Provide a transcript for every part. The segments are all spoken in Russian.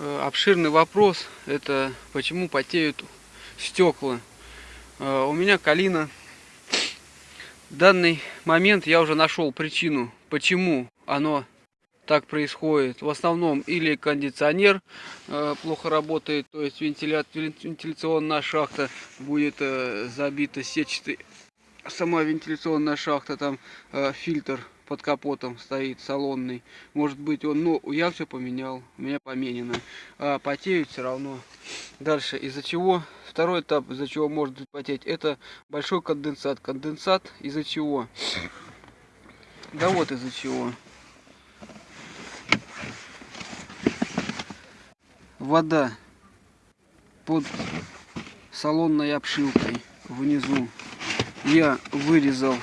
Э, обширный вопрос, это почему потеют стекла. Э, у меня калина. В данный момент я уже нашел причину, почему оно так происходит. В основном или кондиционер э, плохо работает, то есть вентиля... вентиляционная шахта будет забита сетчатой. Сама вентиляционная шахта, там фильтр под капотом стоит салонный. Может быть он, ну я все поменял, у меня поменено. А потеют все равно. Дальше, из-за чего, второй этап, из-за чего может потеть, это большой конденсат. Конденсат из-за чего? Да вот из-за чего. Вода под салонной обшивкой внизу я вырезал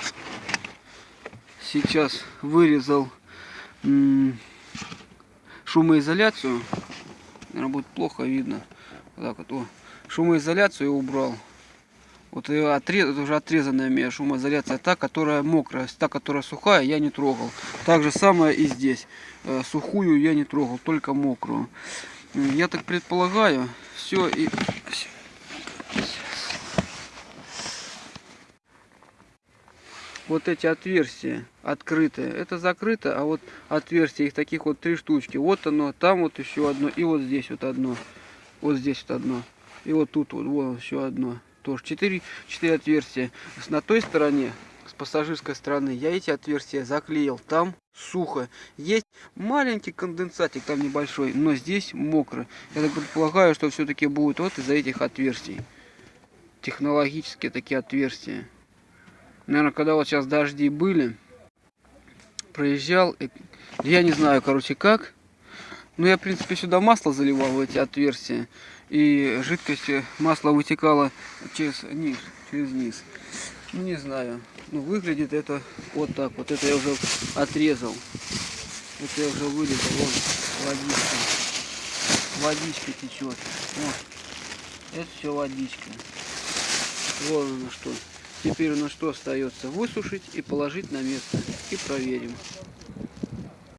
сейчас вырезал шумоизоляцию. Наверное, будет плохо видно. Вот так вот. О, шумоизоляцию убрал. Вот отрез, это уже отрезанная меня шумоизоляция. Та, которая мокрая, та, которая сухая, я не трогал. Так же самое и здесь. Э, сухую я не трогал, только мокрую. Я так предполагаю, все и вот эти отверстия открытые, это закрыто, а вот отверстия, их таких вот три штучки. Вот оно, там вот еще одно, и вот здесь вот одно. Вот здесь вот одно. И вот тут вот, вот еще одно. Тоже четыре, четыре отверстия. На той стороне, с пассажирской стороны, я эти отверстия заклеил. Там сухо. Есть маленький конденсатик там небольшой, но здесь мокро. Я так предполагаю, что все-таки будет вот из-за этих отверстий. Технологические такие отверстия наверное, когда вот сейчас дожди были, проезжал, я не знаю, короче, как, но я, в принципе, сюда масло заливал в эти отверстия, и жидкость э, масла вытекала через низ, через низ. Ну, не знаю, ну, выглядит это вот так, вот. Это я уже отрезал, это я уже вырезал, вон, водичка, водичка течет, вот, это все водичка, вот оно что. Теперь у нас что остается? Высушить и положить на место. И проверим.